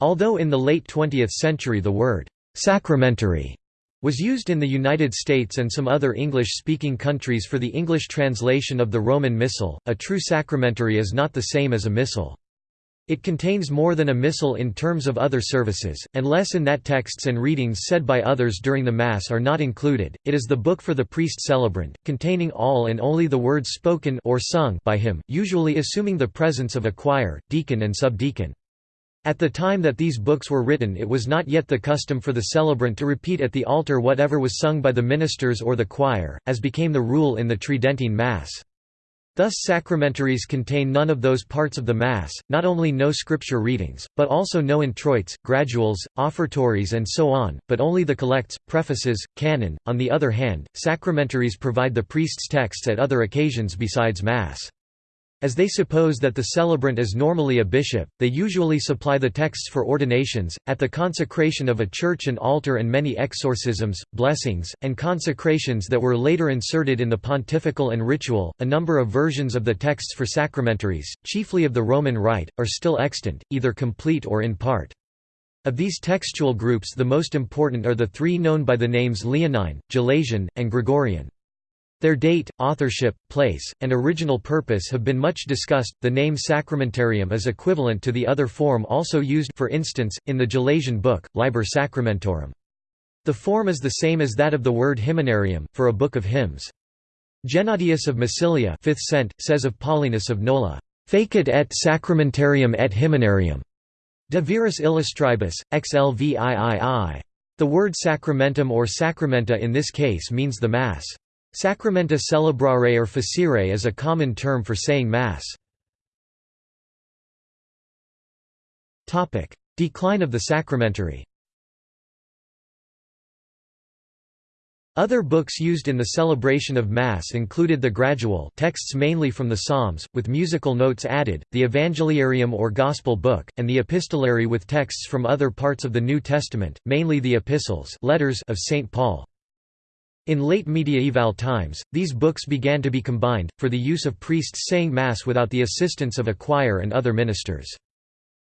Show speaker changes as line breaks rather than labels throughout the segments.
Although in the late 20th century the word «sacramentary» was used in the United States and some other English-speaking countries for the English translation of the Roman Missal, a true sacramentary is not the same as a missal. It contains more than a missal in terms of other services, and less in that texts and readings said by others during the Mass are not included. It is the book for the priest celebrant, containing all and only the words spoken or sung by him, usually assuming the presence of a choir, deacon and subdeacon. At the time that these books were written it was not yet the custom for the celebrant to repeat at the altar whatever was sung by the ministers or the choir, as became the rule in the Tridentine Mass. Thus sacramentaries contain none of those parts of the Mass, not only no scripture readings, but also no introits, graduals, offertories and so on, but only the collects, prefaces, canon. On the other hand, sacramentaries provide the priest's texts at other occasions besides Mass. As they suppose that the celebrant is normally a bishop, they usually supply the texts for ordinations, at the consecration of a church and altar and many exorcisms, blessings, and consecrations that were later inserted in the pontifical and ritual. A number of versions of the texts for sacramentaries, chiefly of the Roman Rite, are still extant, either complete or in part. Of these textual groups the most important are the three known by the names Leonine, Gelasian, and Gregorian. Their date, authorship, place, and original purpose have been much discussed. The name sacramentarium is equivalent to the other form also used for instance in the Gelasian book, Liber Sacramentorum. The form is the same as that of the word hymnarium for a book of hymns. Gennadius of Massilia 5th cent, says of Paulinus of Nola, "Facit et sacramentarium et hymnarium." De viris illustribus, xlviii. The word sacramentum or sacramenta in this case means the Mass. Sacramenta celebrare or facere is a common term for saying Mass. Decline of the sacramentary Other books used in the celebration of Mass included the Gradual texts mainly from the Psalms, with musical notes added, the Evangeliarium or Gospel book, and the Epistolary with texts from other parts of the New Testament, mainly the epistles letters of St. Paul. In late mediaeval times, these books began to be combined, for the use of priests saying Mass without the assistance of a choir and other ministers.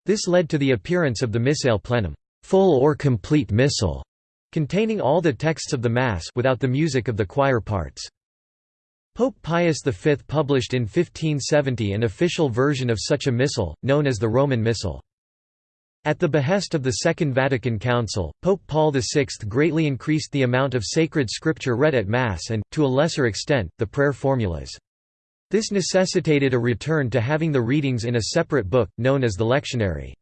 This led to the appearance of the Missale Plenum full or complete missal", containing all the texts of the Mass without the music of the choir parts. Pope Pius V published in 1570 an official version of such a missal, known as the Roman Missal. At the behest of the Second Vatican Council, Pope Paul VI greatly increased the amount of sacred scripture read at Mass and, to a lesser extent, the prayer formulas. This necessitated a return to having the readings in a separate book, known as the lectionary.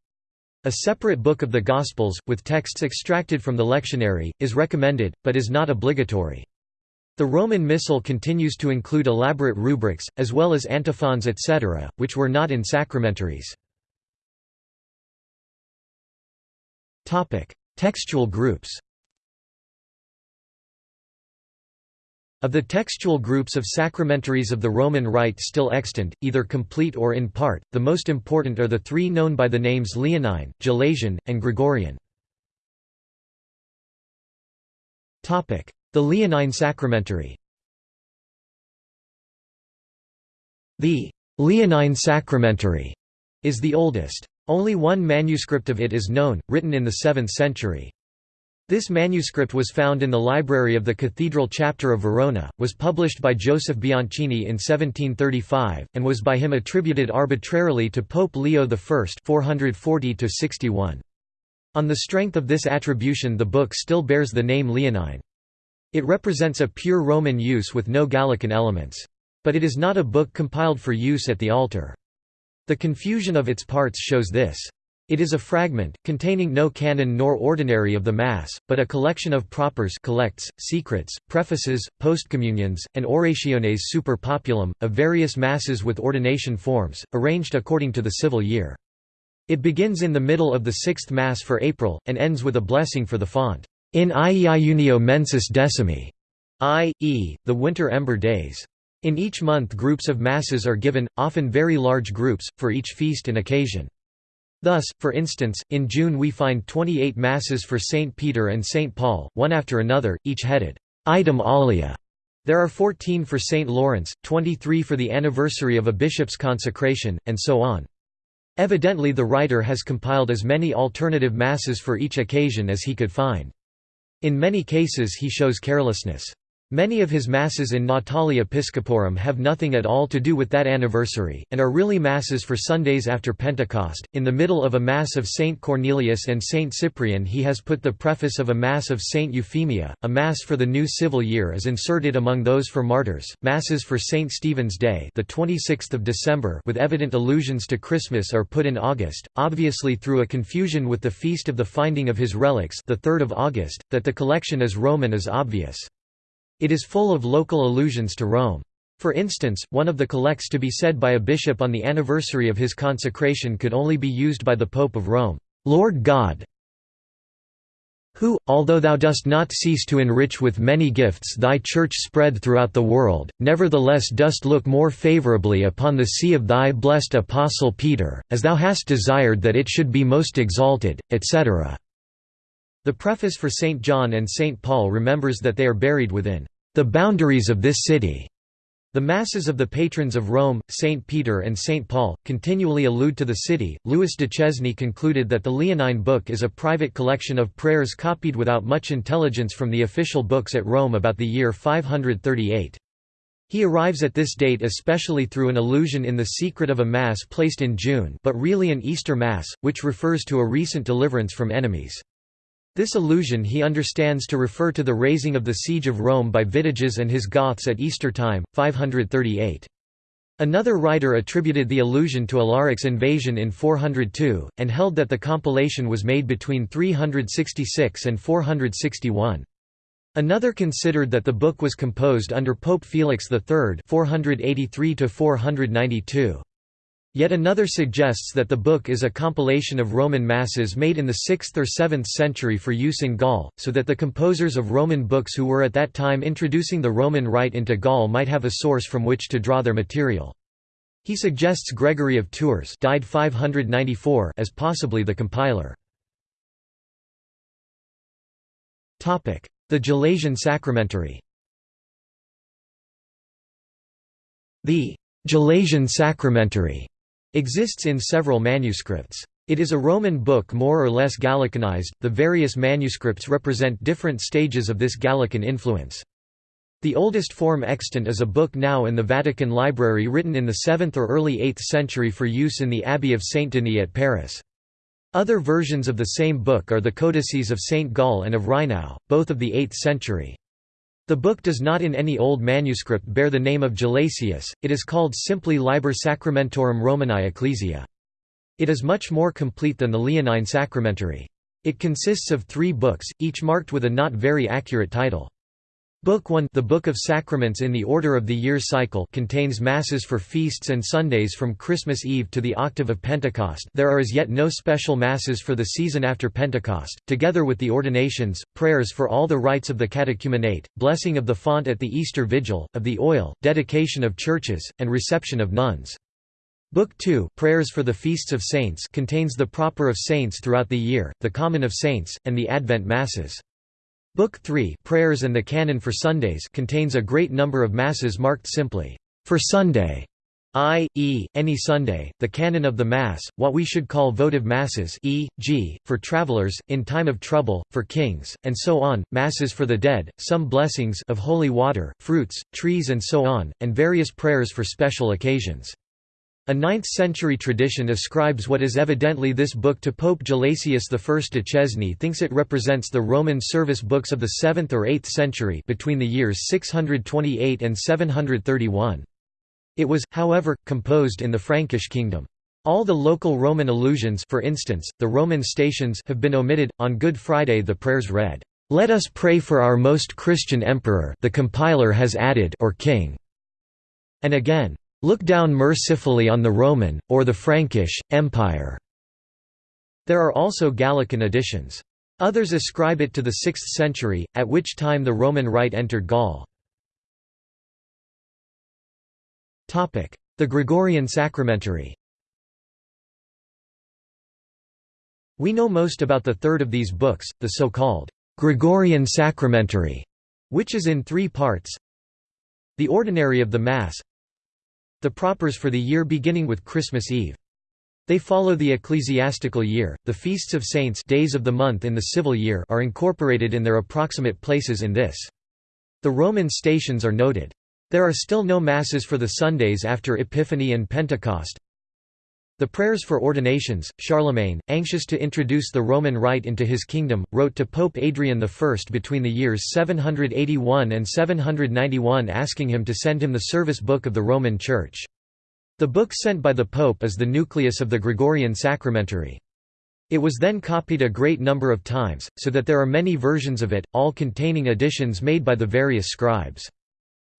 A separate book of the Gospels, with texts extracted from the lectionary, is recommended, but is not obligatory. The Roman Missal continues to include elaborate rubrics, as well as antiphons etc., which were not in sacramentaries. Textual groups Of the textual groups of sacramentaries of the Roman Rite still extant, either complete or in part, the most important are the three known by the names Leonine, Gelasian, and Gregorian. The Leonine Sacramentary The Leonine Sacramentary is the oldest. Only one manuscript of it is known, written in the 7th century. This manuscript was found in the library of the Cathedral Chapter of Verona, was published by Joseph Bianchini in 1735, and was by him attributed arbitrarily to Pope Leo I 440 -61. On the strength of this attribution the book still bears the name Leonine. It represents a pure Roman use with no Gallican elements. But it is not a book compiled for use at the altar. The confusion of its parts shows this. It is a fragment, containing no canon nor ordinary of the Mass, but a collection of propers collects, secrets, prefaces, postcommunions, and orationes super populum, of various Masses with ordination forms, arranged according to the civil year. It begins in the middle of the sixth Mass for April, and ends with a blessing for the font, in iunio mensis decimi, i.e., the winter ember days. In each month groups of masses are given, often very large groups, for each feast and occasion. Thus, for instance, in June we find 28 masses for St. Peter and St. Paul, one after another, each headed, Item Alia. There are 14 for St. Lawrence, 23 for the anniversary of a bishop's consecration, and so on. Evidently the writer has compiled as many alternative masses for each occasion as he could find. In many cases he shows carelessness. Many of his masses in Natali Episcoporum have nothing at all to do with that anniversary, and are really masses for Sundays after Pentecost. In the middle of a Mass of Saint Cornelius and Saint Cyprian, he has put the preface of a Mass of Saint Euphemia. A Mass for the new civil year is inserted among those for martyrs. Masses for Saint Stephen's Day, the 26th of December, with evident allusions to Christmas, are put in August, obviously through a confusion with the feast of the finding of his relics, the 3rd of August. That the collection is Roman is obvious. It is full of local allusions to Rome. For instance, one of the collects to be said by a bishop on the anniversary of his consecration could only be used by the Pope of Rome, "'Lord God who, although thou dost not cease to enrich with many gifts thy Church spread throughout the world, nevertheless dost look more favourably upon the see of thy blessed Apostle Peter, as thou hast desired that it should be most exalted, etc.' The preface for St. John and St. Paul remembers that they are buried within the boundaries of this city. The masses of the patrons of Rome, St. Peter and St. Paul, continually allude to the city. Louis de Duchesne concluded that the Leonine book is a private collection of prayers copied without much intelligence from the official books at Rome about the year 538. He arrives at this date especially through an allusion in the secret of a Mass placed in June but really an Easter Mass, which refers to a recent deliverance from enemies. This allusion he understands to refer to the raising of the siege of Rome by Vitiges and his Goths at Easter time, 538. Another writer attributed the allusion to Alaric's invasion in 402, and held that the compilation was made between 366 and 461. Another considered that the book was composed under Pope Felix III 483 492. Yet another suggests that the book is a compilation of Roman masses made in the 6th or 7th century for use in Gaul, so that the composers of Roman books who were at that time introducing the Roman rite into Gaul might have a source from which to draw their material. He suggests Gregory of Tours died 594 as possibly the compiler. The Gelasian Sacramentary The Gelasian Sacramentary Exists in several manuscripts. It is a Roman book more or less Gallicanized, the various manuscripts represent different stages of this Gallican influence. The oldest form extant is a book now in the Vatican Library written in the 7th or early 8th century for use in the Abbey of Saint-Denis at Paris. Other versions of the same book are the codices of Saint Gall and of Rheinau, both of the 8th century. The book does not in any old manuscript bear the name of Gelasius, it is called simply Liber Sacramentorum Romani Ecclesia. It is much more complete than the Leonine Sacramentary. It consists of three books, each marked with a not very accurate title. Book 1 The Book of Sacraments in the Order of the Year Cycle contains Masses for feasts and Sundays from Christmas Eve to the octave of Pentecost there are as yet no special Masses for the season after Pentecost, together with the ordinations, prayers for all the rites of the catechumenate, blessing of the font at the Easter Vigil, of the oil, dedication of churches, and reception of nuns. Book 2 Prayers for the Feasts of Saints contains the proper of saints throughout the year, the common of saints, and the Advent Masses. Book 3 Prayers and the Canon for Sundays contains a great number of masses marked simply, "...for Sunday", i.e., any Sunday, the canon of the Mass, what we should call votive masses e.g., for travelers, in time of trouble, for kings, and so on, masses for the dead, some blessings of holy water, fruits, trees and so on, and various prayers for special occasions. A 9th-century tradition ascribes what is evidently this book to Pope Gelasius I. Duchesne thinks it represents the Roman service books of the 7th or 8th century between the years 628 and 731. It was, however, composed in the Frankish kingdom. All the local Roman allusions for instance, the Roman stations have been omitted. On Good Friday the prayers read, "'Let us pray for our most Christian emperor' the compiler has added or king", and again, Look down mercifully on the Roman, or the Frankish, Empire." There are also Gallican editions. Others ascribe it to the 6th century, at which time the Roman Rite entered Gaul. The Gregorian Sacramentary We know most about the third of these books, the so-called Gregorian Sacramentary, which is in three parts. The Ordinary of the Mass, the propers for the year beginning with Christmas Eve. They follow the ecclesiastical year. The feasts of saints days of the month in the civil year are incorporated in their approximate places in this. The Roman stations are noted. There are still no masses for the Sundays after Epiphany and Pentecost. The prayers for ordinations, Charlemagne, anxious to introduce the Roman rite into his kingdom, wrote to Pope Adrian I between the years 781 and 791 asking him to send him the service book of the Roman Church. The book sent by the Pope is the nucleus of the Gregorian sacramentary. It was then copied a great number of times, so that there are many versions of it, all containing additions made by the various scribes.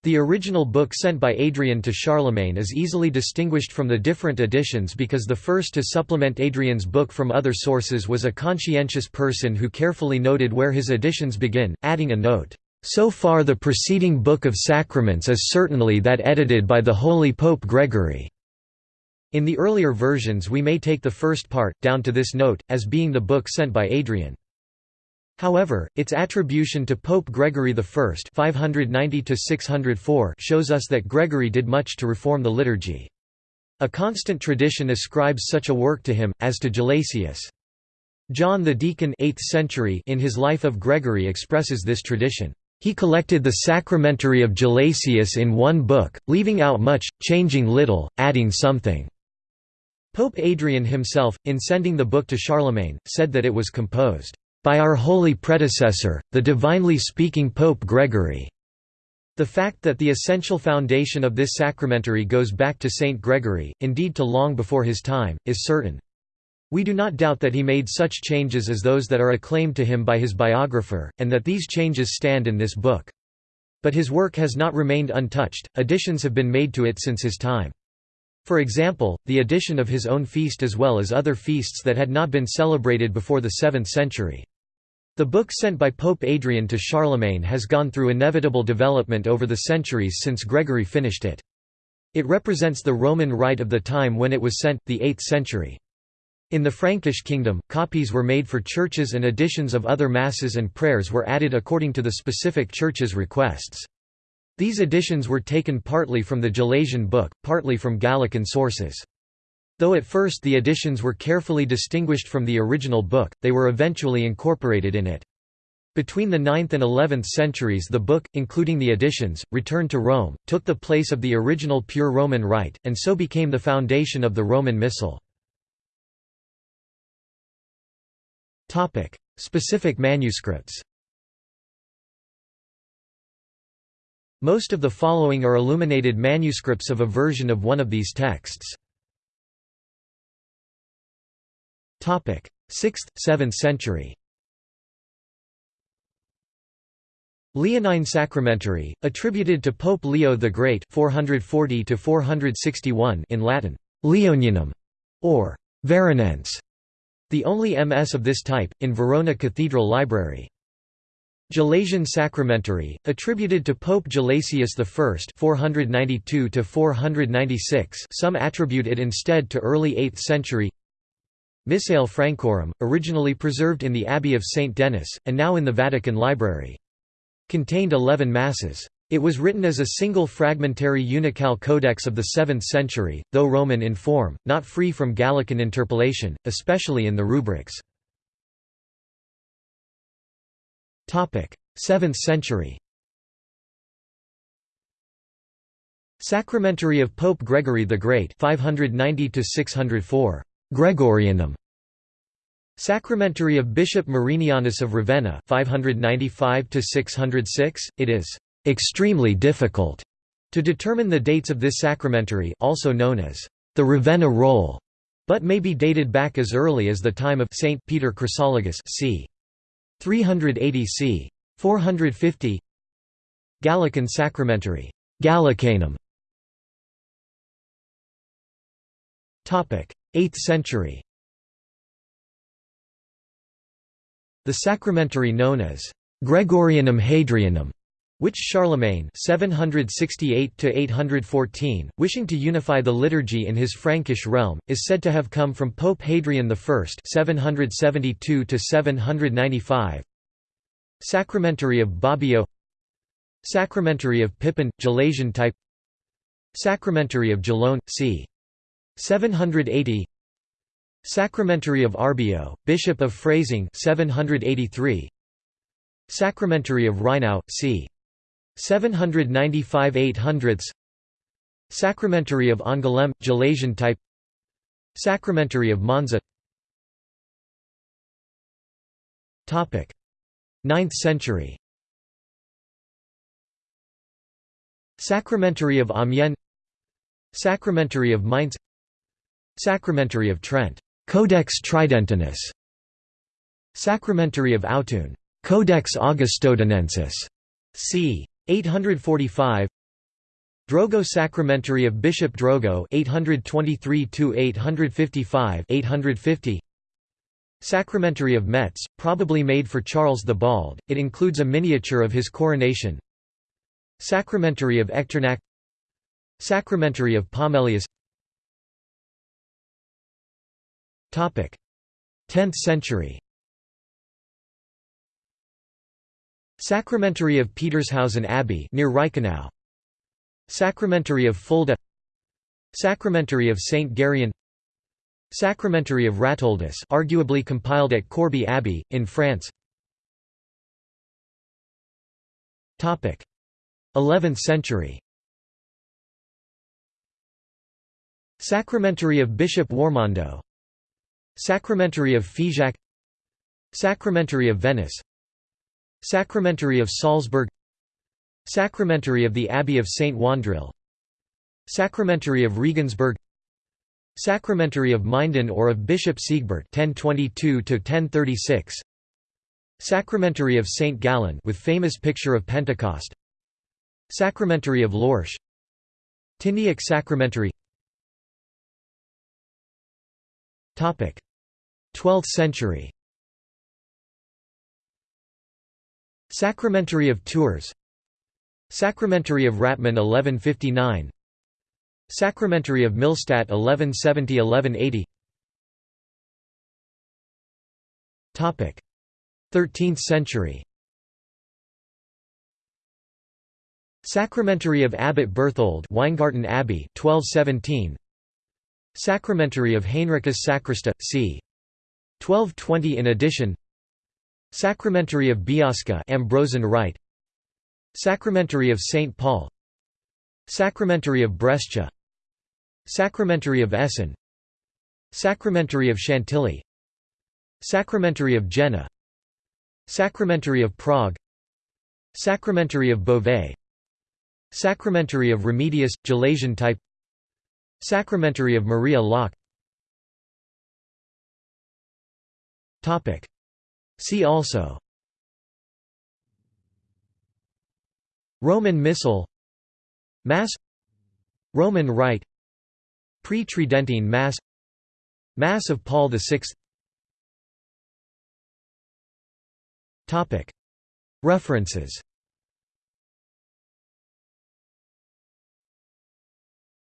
The original book sent by Adrian to Charlemagne is easily distinguished from the different editions because the first to supplement Adrian's book from other sources was a conscientious person who carefully noted where his additions begin, adding a note, "...so far the preceding Book of Sacraments is certainly that edited by the Holy Pope Gregory." In the earlier versions we may take the first part, down to this note, as being the book sent by Adrian. However, its attribution to Pope Gregory I 590 shows us that Gregory did much to reform the liturgy. A constant tradition ascribes such a work to him, as to Gelasius. John the Deacon 8th century in his Life of Gregory expresses this tradition. He collected the sacramentary of Gelasius in one book, leaving out much, changing little, adding something. Pope Adrian himself, in sending the book to Charlemagne, said that it was composed by our holy predecessor, the divinely speaking Pope Gregory. The fact that the essential foundation of this sacramentary goes back to Saint Gregory, indeed to long before his time, is certain. We do not doubt that he made such changes as those that are acclaimed to him by his biographer, and that these changes stand in this book. But his work has not remained untouched, additions have been made to it since his time. For example, the addition of his own feast as well as other feasts that had not been celebrated before the 7th century. The book sent by Pope Adrian to Charlemagne has gone through inevitable development over the centuries since Gregory finished it. It represents the Roman rite of the time when it was sent, the 8th century. In the Frankish kingdom, copies were made for churches and editions of other masses and prayers were added according to the specific church's requests. These editions were taken partly from the Gelasian book, partly from Gallican sources. Though at first the editions were carefully distinguished from the original book, they were eventually incorporated in it. Between the 9th and 11th centuries the book, including the editions, returned to Rome, took the place of the original pure Roman rite, and so became the foundation of the Roman Missal. Specific manuscripts Most of the following are illuminated manuscripts of a version of one of these texts. 6th, 7th century. Leonine Sacramentary, attributed to Pope Leo the Great 440 in Latin, Leonianum, or Veronense, the only MS of this type, in Verona Cathedral Library. Gelasian Sacramentary, attributed to Pope Gelasius I 492 some attribute it instead to early 8th century Missale Francorum, originally preserved in the Abbey of St. Denis, and now in the Vatican Library. Contained eleven masses. It was written as a single fragmentary uncial codex of the 7th century, though Roman in form, not free from Gallican interpolation, especially in the rubrics. 7th century Sacramentary of Pope Gregory the Great 590 604 Gregorianum. Sacramentary of Bishop Marinianus of Ravenna 595 606 it is extremely difficult to determine the dates of this sacramentary also known as the Ravenna roll but may be dated back as early as the time of Saint Peter Chrysologus c. 380 c 450 Gallican sacramentary. Gallicanum. Topic 8th century. The sacramentary known as Gregorianum Hadrianum which Charlemagne 768 wishing to unify the liturgy in his Frankish realm, is said to have come from Pope Hadrian I 772 Sacramentary of Bobbio Sacramentary of Pippin, Gelasian type. Sacramentary of Gellone, c. 780 Sacramentary of Arbeo, Bishop of Freising 783 Sacramentary of Rheinau, c. 795 800 Sacramentary of Angoulême, Gelasian type. Sacramentary of Monza. 9th century. Sacramentary of Amiens. Sacramentary of Mainz Sacramentary of Trent. Codex Tridentinus Sacramentary of Autun. Codex Augustodunensis. C. 845 Drogo Sacramentary of Bishop Drogo 823 855 850 Sacramentary of Metz, probably made for Charles the Bald, it includes a miniature of his coronation. Sacramentary of Echternach Sacramentary of Pomelius 10th century. Sacramentary of Petershausen Abbey near Reichenau. Sacramentary of Fulda. Sacramentary of St. Gereon Sacramentary of Ratoldus arguably compiled at Corbie Abbey, in France. 11th century. Sacramentary of Bishop Warmondo Sacramentary of Figeac Sacramentary of Venice Sacramentary of Salzburg Sacramentary of the Abbey of St. Wandrille Sacramentary of Regensburg Sacramentary of Minden or of Bishop Siegbert 1022 1036 Sacramentary of St. Gallen with famous picture of Pentecost Sacramentary of Lorsch Tyniec Sacramentary 12th century. Sacramentary of Tours. Sacramentary of Ratmann 1159 Sacramentary of Millstatt 1170–1180 13th century. Sacramentary of Abbot Berthold Weingarten Abbey 1217 Sacramentary of Heinricus Sacrista c 1220 in addition Sacramentary of Biasca Ambrosian Rite Sacramentary of St Paul Sacramentary of Brescia Sacramentary of Essen Sacramentary of Chantilly Sacramentary of Jena Sacramentary of Prague Sacramentary of Beauvais Sacramentary of Remedius, Gelasian type Sacramentary of Maria Laach See also. Roman Missal. Mass. Roman Rite. Pre-Tridentine Mass. Mass of Paul VI References